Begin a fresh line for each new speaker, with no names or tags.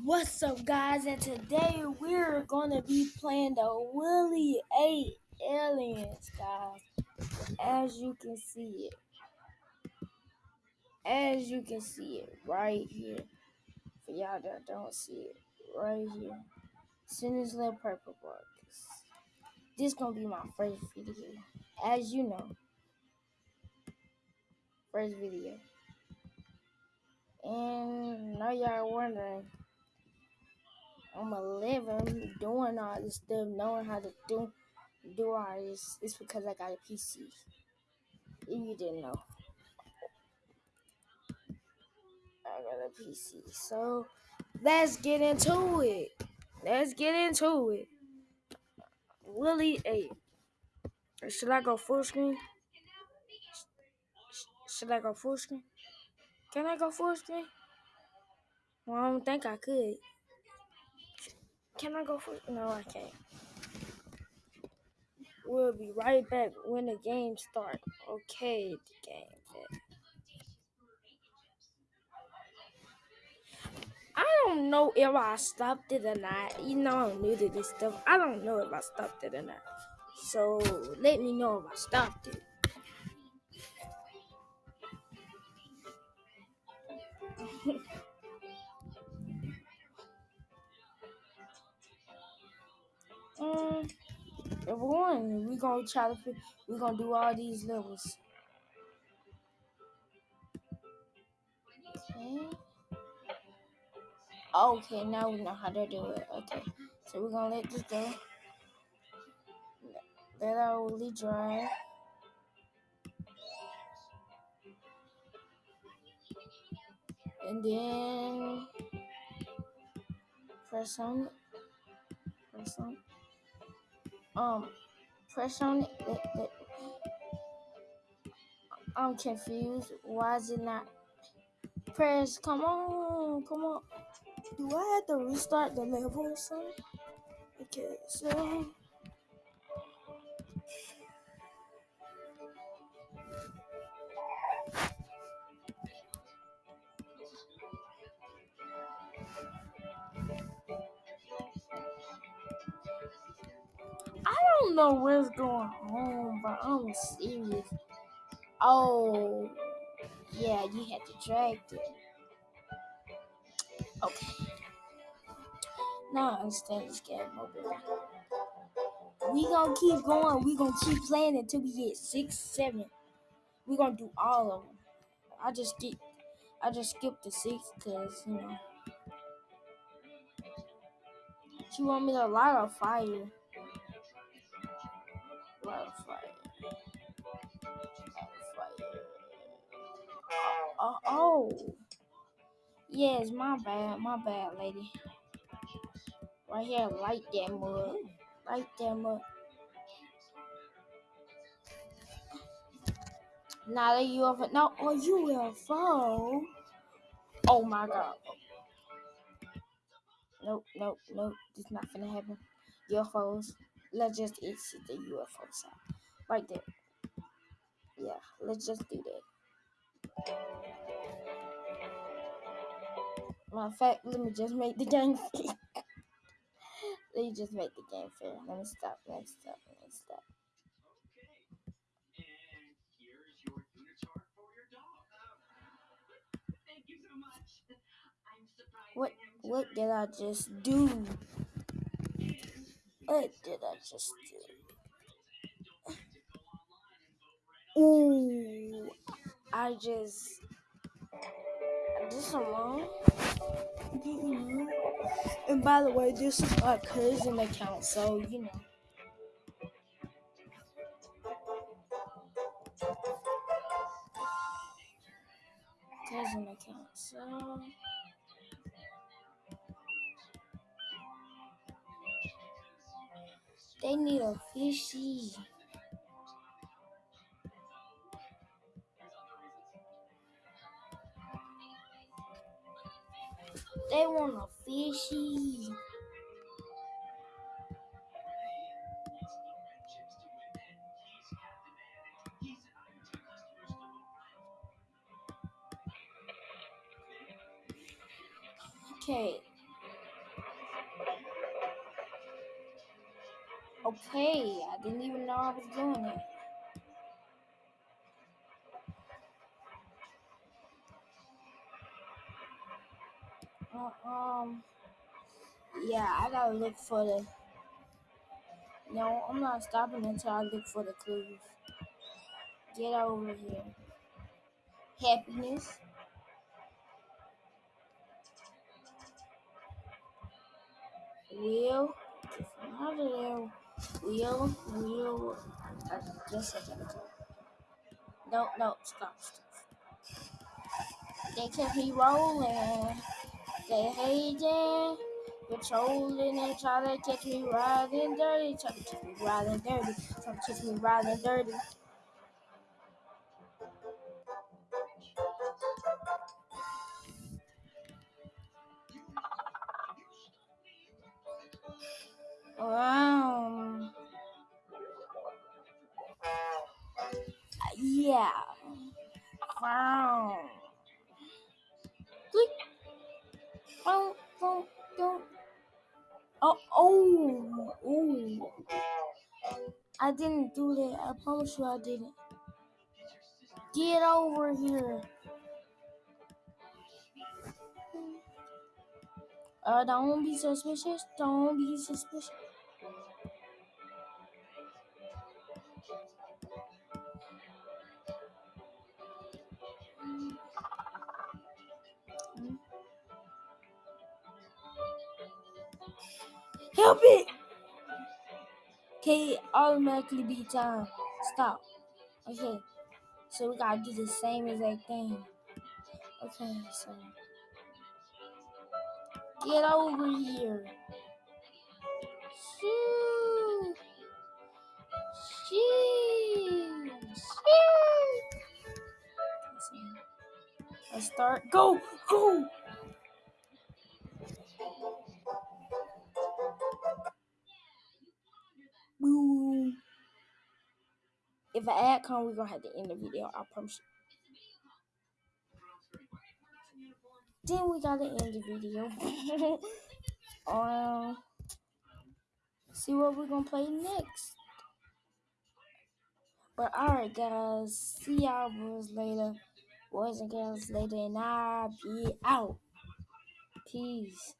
What's up, guys? And today we're gonna be playing the Willie 8 Aliens, guys. As you can see it, as you can see it right here. For y'all that don't see it, right here. In this little purple box. This gonna be my first video, as you know. First video. And now y'all are wondering. I'm 11 doing all this stuff, knowing how to do do all this. It's because I got a PC. If you didn't know, I got a PC. So let's get into it. Let's get into it. Willie, hey, should I go full screen? Should I go full screen? Can I go full screen? Well, I don't think I could. Can I go full? No, I can't. We'll be right back when the game starts. Okay, the game. I don't know if I stopped it or not. You know I'm new to this stuff. I don't know if I stopped it or not. So let me know if I stopped it. We're going, we gonna try to we gonna do all these levels. Okay. Okay, now we know how to do it. Okay, so we're gonna let this go. Let our Willie dry. And then press on. Press on. Um, press on it. Let, let, I'm confused. Why is it not press? Come on, come on. Do I have to restart the level or something? Okay, so don't know what's going on, but I'm serious. Oh, yeah, you had to drag it. Okay. Now I understand this game mobile. We gonna keep going. We gonna keep playing until we get six, seven. We gonna do all of them. I just get, I just skipped the six because you know. She want me to light a fire. A fire. Oh, oh. Yes, my bad, my bad, lady. Right here, light that mud. Light that mud. Not a UFO. No, oh, will fall. Oh my god. Nope, nope, nope. This not gonna happen. UFOs. Let's just exit the UFO side. Right there. Yeah, let's just do that. Matter of fact, let me just make the game fair. let me just make the game fair. Let me stop. Let me stop. Let me stop. What what did I just do? What did I just do? Ooh, I just I did some. And by the way, this is my cousin account, so you know. Cousin account, so. They need a fishy. They want a fishy. Okay. Okay, I didn't even know I was doing it. Uh, um, yeah, I gotta look for the. No, I'm not stopping until I look for the clues. Get over here. Happiness. Will. Out of there. Will. Will. Uh, just a second. No, no, stop, stop. They kept me rolling. They hating, patrolling, and try to catch me riding dirty. Try to catch me riding dirty. Try to catch me riding dirty. Um, yeah. Wow. Oh, oh. Oh, oh, oh. I didn't do that. I promise you I didn't. Get over here. Uh, don't be suspicious. Don't be suspicious. Help it! Okay, automatically be time. Stop. Okay, so we gotta do the same exact thing. Okay, so get over here. Shoo! Shoo! Shoo! Let's start. Go! Go! If an ad come, we're gonna have to end the video. I promise you. Then we gotta end the video. um, see what we're gonna play next. But alright, guys. See y'all boys later. Boys and girls later, and I'll be out. Peace.